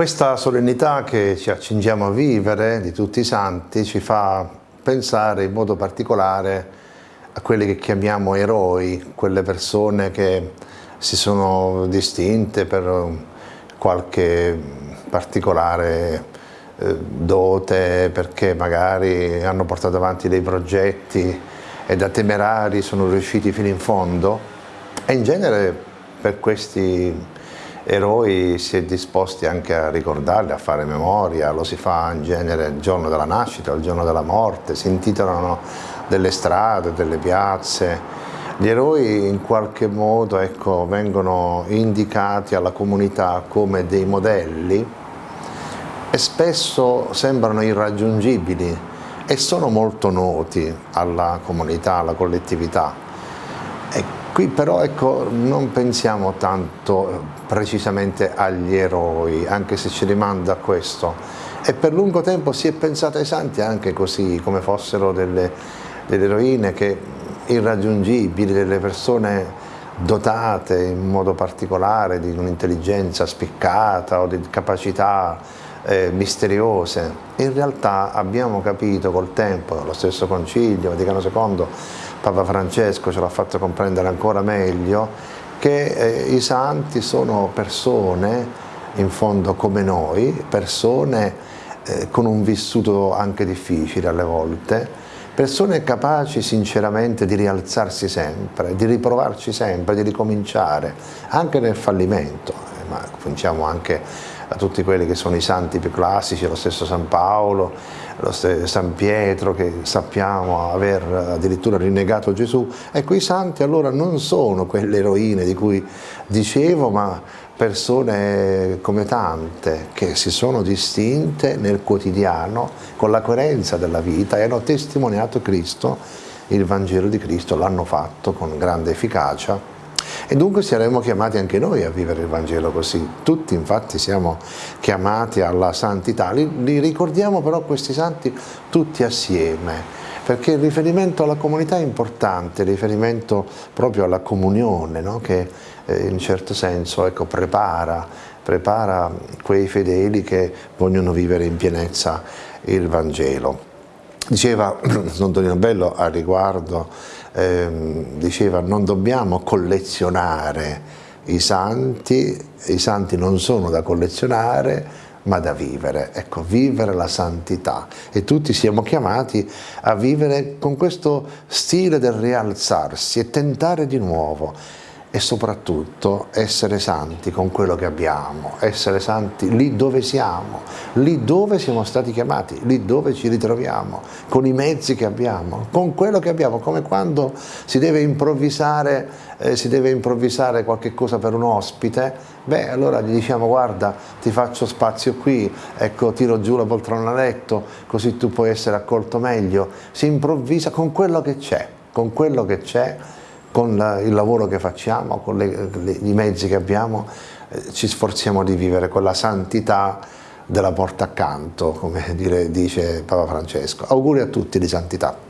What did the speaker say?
Questa solennità che ci accingiamo a vivere di tutti i santi ci fa pensare in modo particolare a quelli che chiamiamo eroi, quelle persone che si sono distinte per qualche particolare eh, dote, perché magari hanno portato avanti dei progetti e da temerari sono riusciti fino in fondo. E in genere per questi eroi si è disposti anche a ricordarli, a fare memoria, lo si fa in genere il giorno della nascita, il giorno della morte, si intitolano delle strade, delle piazze. Gli eroi in qualche modo ecco, vengono indicati alla comunità come dei modelli e spesso sembrano irraggiungibili e sono molto noti alla comunità, alla collettività. Qui però ecco, non pensiamo tanto precisamente agli eroi, anche se ci rimanda a questo. E per lungo tempo si è pensato ai santi anche così, come fossero delle, delle eroine che, irraggiungibili, delle persone dotate in modo particolare di un'intelligenza spiccata o di capacità eh, misteriose. In realtà abbiamo capito col tempo, lo stesso Concilio, Vaticano II, Papa Francesco ce l'ha fatto comprendere ancora meglio, che eh, i santi sono persone, in fondo come noi, persone eh, con un vissuto anche difficile alle volte, persone capaci sinceramente di rialzarsi sempre, di riprovarci sempre, di ricominciare, anche nel fallimento, eh, ma pensiamo anche a tutti quelli che sono i santi più classici, lo stesso San Paolo, San Pietro che sappiamo aver addirittura rinnegato Gesù. Ecco, i santi allora non sono quelle eroine di cui dicevo, ma persone come tante che si sono distinte nel quotidiano con la coerenza della vita e hanno testimoniato Cristo, il Vangelo di Cristo, l'hanno fatto con grande efficacia e dunque saremo chiamati anche noi a vivere il Vangelo così. Tutti infatti siamo chiamati alla santità. Li, li ricordiamo però questi santi tutti assieme, perché il riferimento alla comunità è importante, il riferimento proprio alla comunione, no? che eh, in certo senso ecco, prepara, prepara quei fedeli che vogliono vivere in pienezza il Vangelo. Diceva Don Tonino Bello a riguardo, ehm, diceva non dobbiamo collezionare i santi, i santi non sono da collezionare ma da vivere, ecco, vivere la santità. E tutti siamo chiamati a vivere con questo stile del rialzarsi e tentare di nuovo e soprattutto essere santi con quello che abbiamo, essere santi lì dove siamo, lì dove siamo stati chiamati, lì dove ci ritroviamo, con i mezzi che abbiamo, con quello che abbiamo, come quando si deve improvvisare, eh, si deve improvvisare qualche cosa per un ospite, beh allora gli diciamo guarda ti faccio spazio qui, ecco tiro giù la poltrona a letto, così tu puoi essere accolto meglio, si improvvisa con quello che c'è, con quello che c'è con la, il lavoro che facciamo, con le, le, i mezzi che abbiamo, eh, ci sforziamo di vivere con la santità della porta accanto, come dire, dice Papa Francesco. Auguri a tutti di santità.